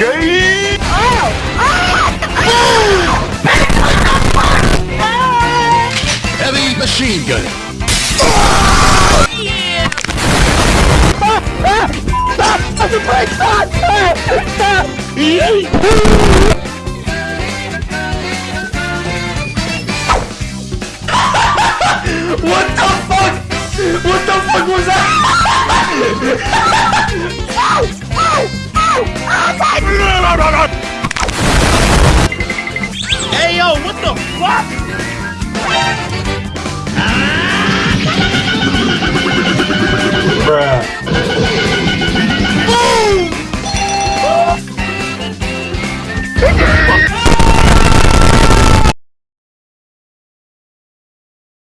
gay! Heavy machine gun! Ah, ah, stop! That's what the fuck? What the fuck was that? Hey yo, what the fuck? Bruh.